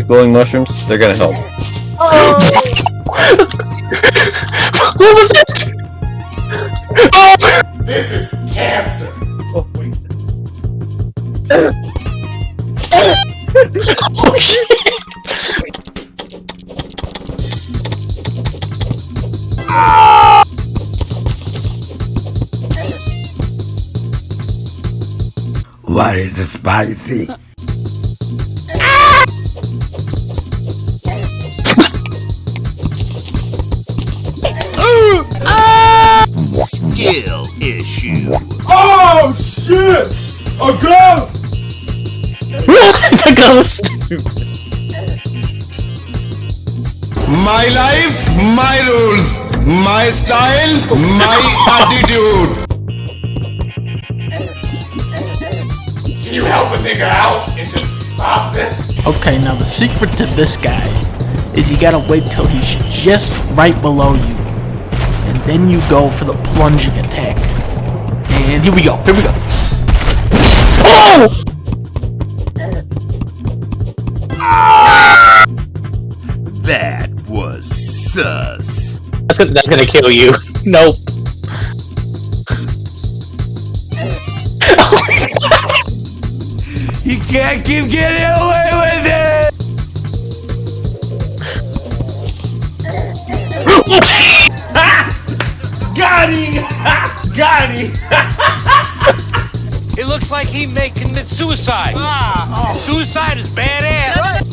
hurting. Alright, these glowing mushrooms, they're gonna help. Oh. what was it? Oh! This is cancer. Oh, wait. oh shit! Why is it spicy? My life, my rules, my style, my attitude. Can you help a nigga out and just stop this? Okay, now the secret to this guy is you gotta wait till he's just right below you. And then you go for the plunging attack. And here we go, here we go. Oh! That was sus. That's gonna, that's gonna kill you. Nope. You can't keep getting away with it! Got him! Got him! It looks like he may commit suicide. Ah, Suicide is badass.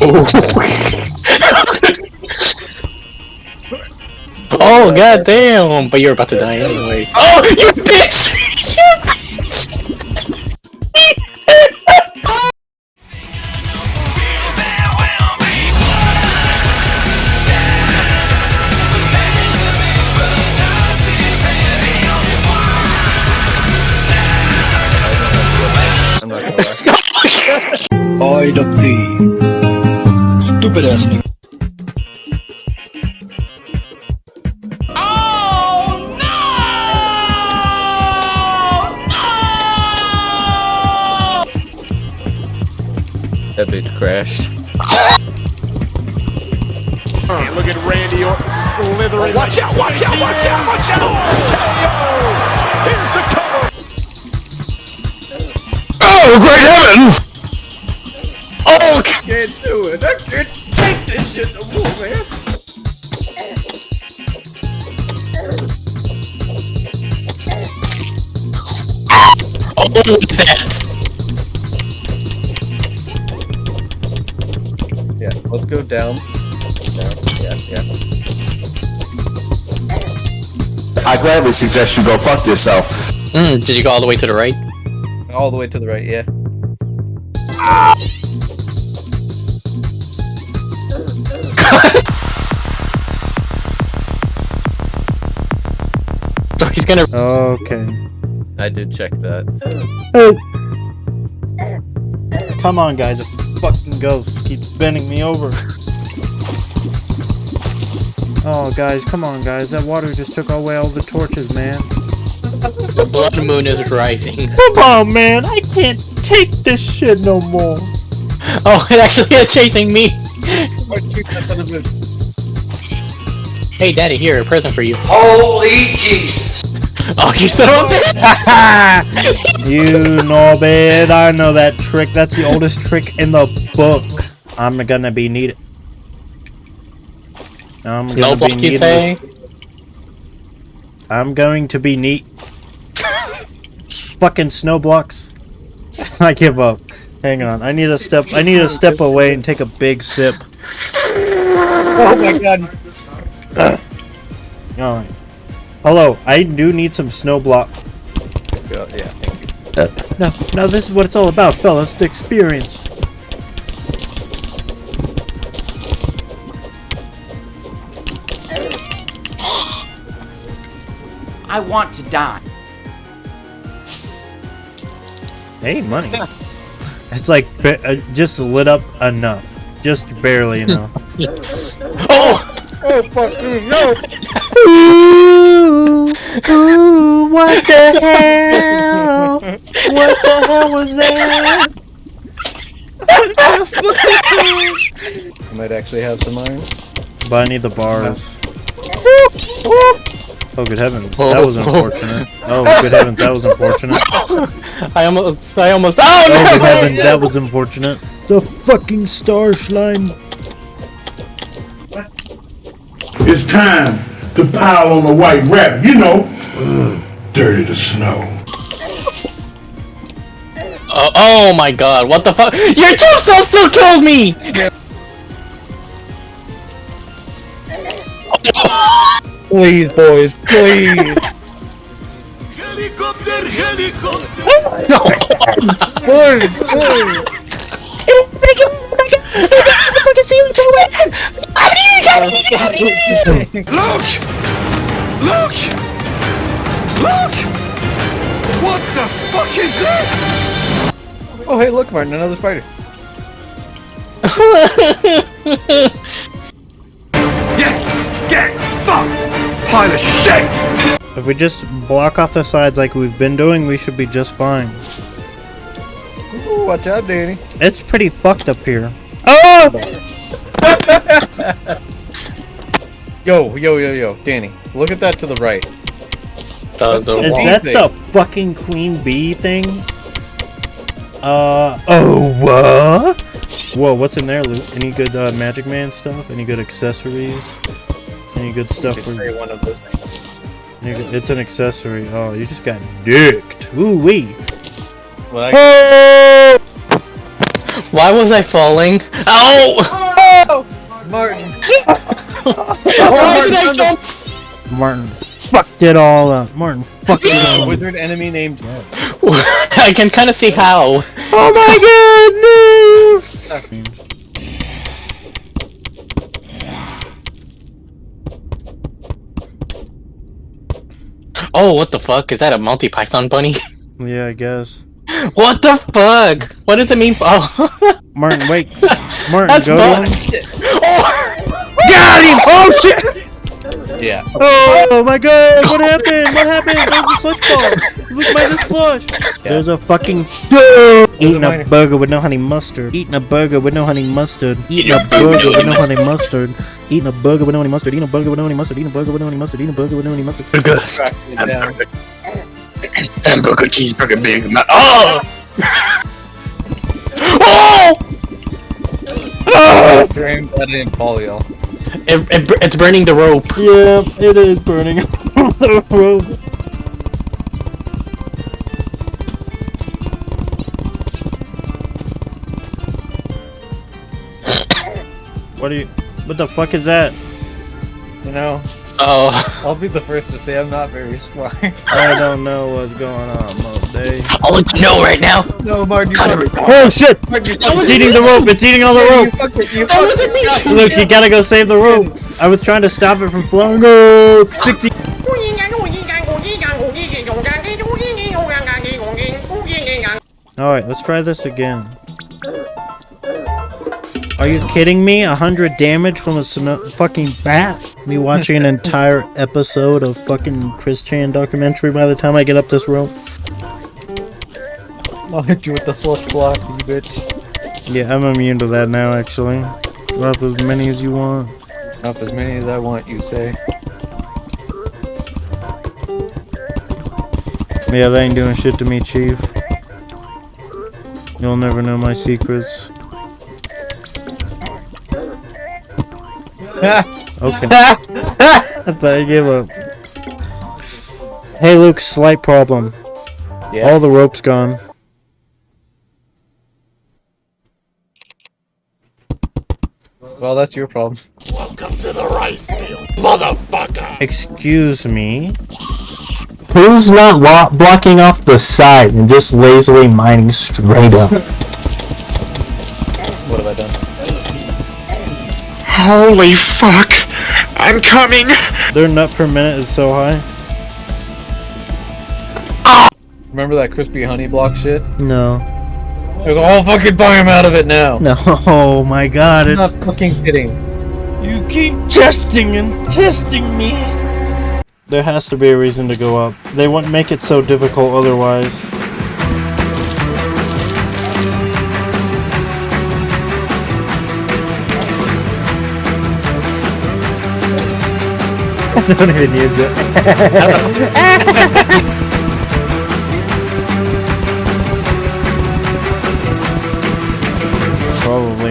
oh god damn! But you're about to die anyways. Oh, you bitch! Lie. Oi, the plea. Stupid ass nigga. Oh, that bitch crashed. Look at Randy Orton slithering. watch out! Watch out! Watch out! Watch out! Here's the cover. Oh, great heavens! Oh, g- Can't do it. I can't take this shit no more, man. oh, what is that? Yeah, let's go down. Down. Yeah, yeah. I gladly suggest you go fuck yourself. Mm, did you go all the way to the right? All the way to the right, yeah. So gonna. Okay. I did check that. Come on, guys. A fucking ghost keeps bending me over. Oh, guys, come on, guys. That water just took away all the torches, man. The blood moon is rising. Come on, man. I can't take this shit no more. Oh, it actually is chasing me. Hey, Daddy, here, a present for you. Holy Jesus. Oh, you son of a bitch! You know, man. I know that trick. That's the oldest trick in the book. I'm gonna be needed. I'm Snow gonna be block, you needless- say? I'm going to be neat. Fucking snow blocks. I give up. Hang on. I need to step. I need to step away and take a big sip. Oh my god. Alright. Hello. I do need some snow block. Yeah, yeah, thank you. Now, now this is what it's all about, fellas. The experience. I want to die. Hey, money. It's like uh, just lit up enough. Just barely enough. Oh! Oh fuck me, no! Ooh, ooh, What the hell? What the hell was that? I might actually have some iron. But I need the bars. Oh, good heavens. That was unfortunate. Oh, good heavens. That was unfortunate. I almost, I almost. Oh Oh, good heavens. That was unfortunate. The fucking star slime. It's time to pile on the white rabbit, you know. Dirty to snow. Oh, oh my god! What the fuck? Your tombstone still killed me! Please, boys, please. Helicopter, helicopter. Boys, boys. Look! Look! Look! What the fuck is this? Oh, hey, look, Martin, another spider. Yes! Get fucked! Pile of shit! If we just block off the sides like we've been doing, we should be just fine. Ooh, watch out, Danny. It's pretty fucked up here. Oh! Yo, yo, yo, yo, Danny, look at that to the right. The, the Is wall. that the fucking queen bee thing? Uh, oh, what? Whoa, what's in there, Luke? Any good uh, Magic Man stuff? Any good accessories? Any good stuff You for... could say one of those things. any good- It's an accessory. Oh, you just got dicked. Ooh, wee. Well, I, Why was I falling? Ow! Martin. Why did I fall? Martin fucked it all up. Martin fucked it all up. Wizard enemy named. I can kind of see how. Oh my goodness! Oh, what the fuck? Is that a multi Python bunny? Yeah, I guess. what the fuck? What does it mean? Oh, Martin, wait. Martin, that's go Got him! Oh, oh shit! Yeah. Oh, oh my god, what happened? What happened? There's a slush ball. Look by this slush. There's a fucking dude eating a minor. burger with no honey mustard. Eating a burger with no honey mustard. Eating a burger with no honey mustard. Eating a burger with no honey mustard. Eating a burger with no honey mustard. Eating a burger with no honey mustard. Eating a burger with no honey mustard. Cracking it down. hamburger, cheeseburger, Big Mac. Oh! oh! Oh! Drain that in fall, y'all. It, it, it's burning the rope. Yeah, it is burning the road. What are you? What the fuck is that? You know, Oh, I'll be the first to say I'm not very smart. I don't know what's going on, Monday. I'll let you know right now. no, Martin, you Cut fucked it. it. Oh shit! Martin, you That fucked was It's eating the rope. It's eating all the it. You rope. fucked it. You That wasn't me. Look, you gotta go save the rope. I was trying to stop it from flowing. Go 60. All right, let's try this again. Are you kidding me? A hundred damage from a sno- fucking bat? Me watching an entire episode of fucking Chris Chan documentary by the time I get up this rope. I'll hit you with the slush block, you bitch. Yeah, I'm immune to that now, actually. Drop as many as you want. Up as many as I want, you say. Yeah, they ain't doing shit to me, Chief. You'll never know my secrets. Okay. I thought I gave up. Hey, Luke, slight problem. Yeah. All the rope's gone. Well, that's your problem. Welcome to the rice field, motherfucker! Excuse me. Who's not blocking off the side and just lazily mining straight up? What have I done? Holy fuck! I'm coming! Their nut per minute is so high. Ah! Remember that crispy honey block shit? No. There's a whole fucking biome out of it now. No, oh my god, I'm it's not fucking kidding. You keep testing and testing me. There has to be a reason to go up. They wouldn't make it so difficult otherwise. I Don't even use it.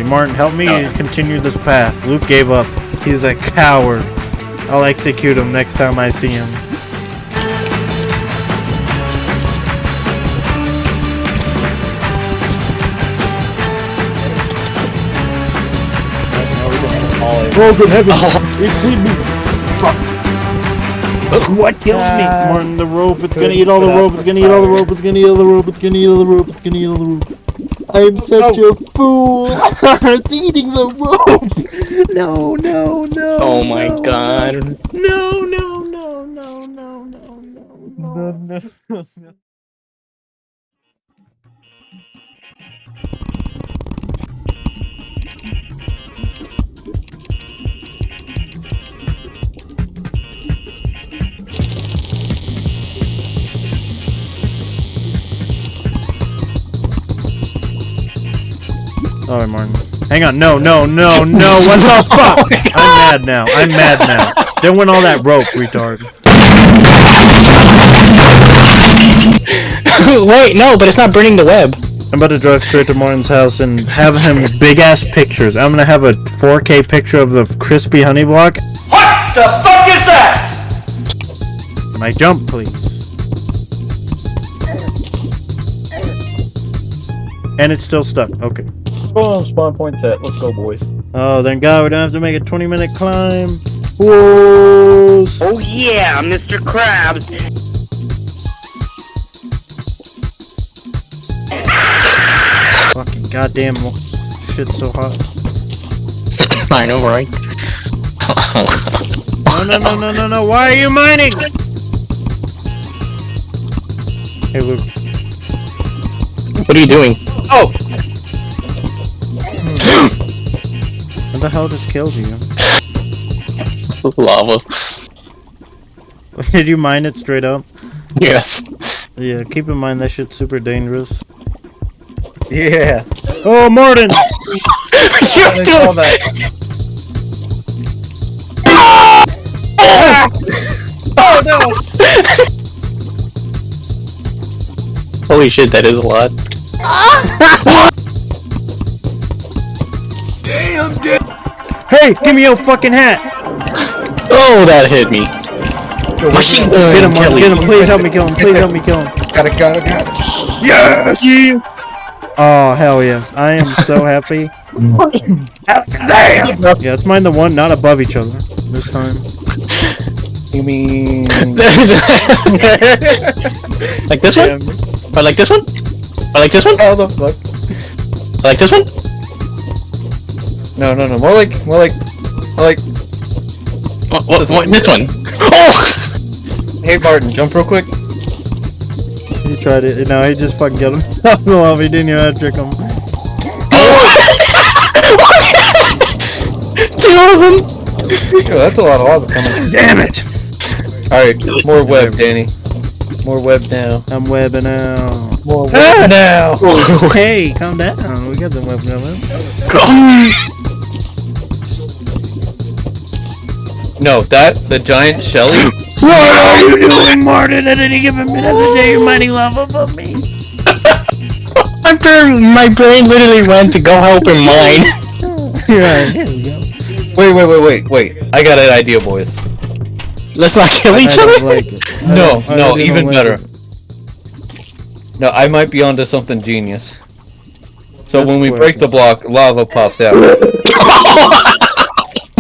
Martin, help me continue this path. Luke gave up. He's a coward. I'll execute him next time I see him. Oh, good heavens! Oh. It hit me! What killed me? Martin, the rope. It's gonna eat all the rope. It's gonna eat all the rope. It's gonna eat all the rope. It's gonna eat all the rope. It's gonna eat all the rope. I'm such a fool. it's eating the rope. No, no, no. Oh my no. god. No, no, no, no, no, no, no, no, no. Alright, Martin. Hang on. No, no, no, no. What the oh fuck? I'm mad now. I'm mad now. Then went all that rope, retard. Wait, no, but it's not burning the web. I'm about to drive straight to Martin's house and have him big ass pictures. I'm gonna have a 4K picture of the crispy honey block. What the fuck is that? Can I jump, please? And it's still stuck. Okay. Oh, spawn point set. Let's go, boys. Oh, thank God we don't have to make a 20 minute climb. Whoa! Oh yeah, Mr. Krabs. Fucking goddamn shit's so hot. I know, right? No, no, no, no, no, no. Why are you mining? Hey, Luke. what are you doing? Oh! The hell just killed you? Lava. Did you mine it straight up? Yes. Yeah, keep in mind that shit's super dangerous. Yeah. Oh, Martin! you saw doing? Oh no! Holy shit, that is a lot. Damn, dude. Hey, give me your fucking hat! Oh, that hit me. Machine gun. Get him, Martin, Kelly. get him. Please help me kill him. Please help me kill him. Got it, got it, got it. Yes! Oh, hell yes. I am so happy. Damn! Yeah, let's mine the one not above each other this time. You mean... like this one? Or like this one? Or like this one? How the fuck? Or like this one? No, no, no. More like, more like, more like. What, what, what, this one? Oh! Hey, Barton, jump real quick. He tried it. No, he just fucking killed him. I don't know if he didn't even have to trick him. Two of them! Yo, that's a lot of lava coming. Damn it! Alright, more web, Danny. More web now. I'm webbing out. More web ah! now. hey, calm down. We got the web coming. No, that, the giant Shelly. What are you doing, Martin? At any given minute of the day, you're mining lava above me. My brain, my brain literally went to go help him mine. Yeah, here we go. Wait, wait, wait, wait, wait. I got an idea, boys. Let's not kill I each don't other. like No, no, even like better. it. No, I might be onto something genius. So That's when we cool, break the block, lava pops out.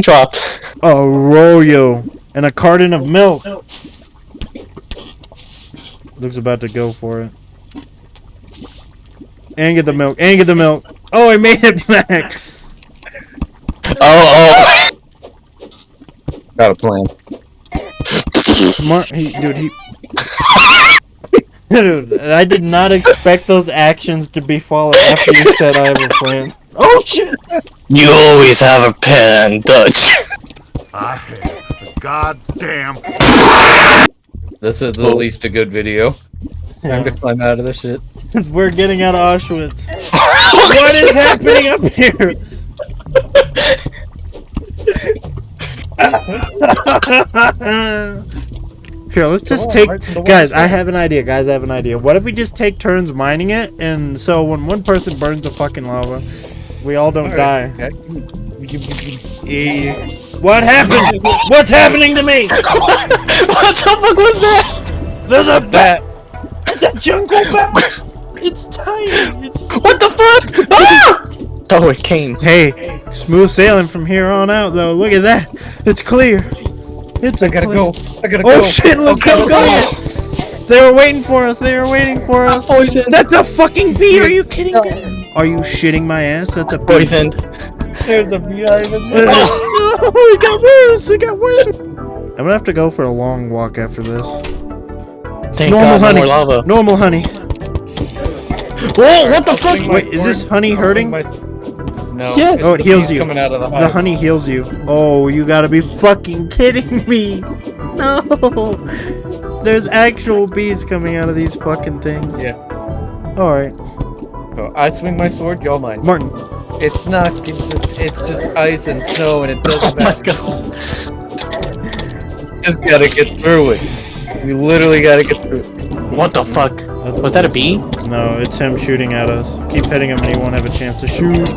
Dropped. Arroyo and a carton of milk. Luke's about to go for it. And get the milk. And get the milk. Oh, I made it back. Oh, oh. got a plan. Mar- he, dude, he. dude, I did not expect those actions to be followed after you said I have a plan. Oh shit! oh. You always have a pen, Dutch. I have the goddamn. This is at oh. least a good video. Time to climb out of this shit. We're getting out of Auschwitz. what is happening up here? Here, let's just take. Guys, I have an idea. Guys, I have an idea. What if we just take turns mining it, and so when one person burns the fucking lava, we all don't die. What happened? What's happening to me? what the fuck was that? There's a bat. It's a jungle bat. It's tiny. It's... What the fuck? Ah! Oh, it came. Hey, smooth sailing from here on out, though. Look at that. It's clear. It's I gotta go. I gotta oh go. shit! Look, Okay, go, go. They were waiting for us. They were waiting for us. Poisoned. That's a fucking bee. Are you kidding me? Are you shitting my ass? That's a bee. Poisoned. There's a beehive in there. oh, it got worse. It got worse. I'm gonna have to go for a long walk after this. Thank Normal God, no honey. more lava. Normal honey. Whoa, what the fuck? Wait, is this honey hurting? No. Yes. Oh, it heals you. Coming out of the The honey heals you. Oh, you gotta be fucking kidding me. No. There's actual bees coming out of these fucking things. Yeah. Alright. So I swing my sword, y'all mine. Martin. It's not. It's, it's just ice and snow, and it doesn't Oh my matter. god. Just gotta get through it. We literally gotta get through it. What the fuck? Was that a bee? No, it's him shooting at us. Keep hitting him and he won't have a chance to shoot.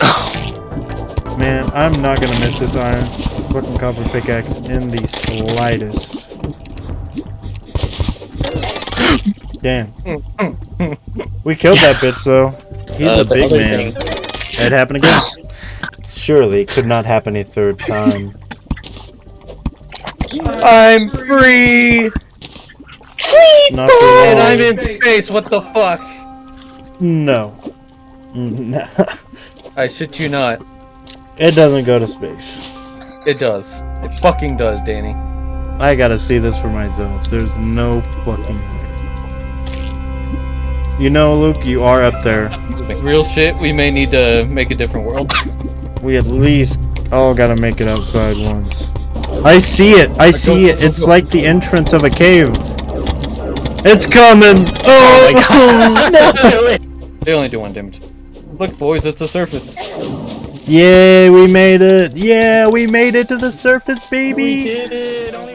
Oh. Man, I'm not gonna miss this iron. Fucking copper pickaxe in the slightest. Damn. We killed that bitch though. He's Uh, a big man. thing. It happened again. Surely it could not happen a third time. I'm free, Not for and. I'm in space. What the fuck? No. No. I shit you not. It doesn't go to space. It does. It fucking does, Danny. I gotta see this for myself. There's no fucking way. You know, Luke, you are up there. Real shit. We may need to make a different world. We at least all gotta make it outside once. I see it! I see it! It's like the entrance of a cave. It's coming! Oh my Oh! god. Not do it. They only do one damage. Look, boys, it's a surface. Yeah, we made it! Yeah, we made it to the surface, baby! We did it. Only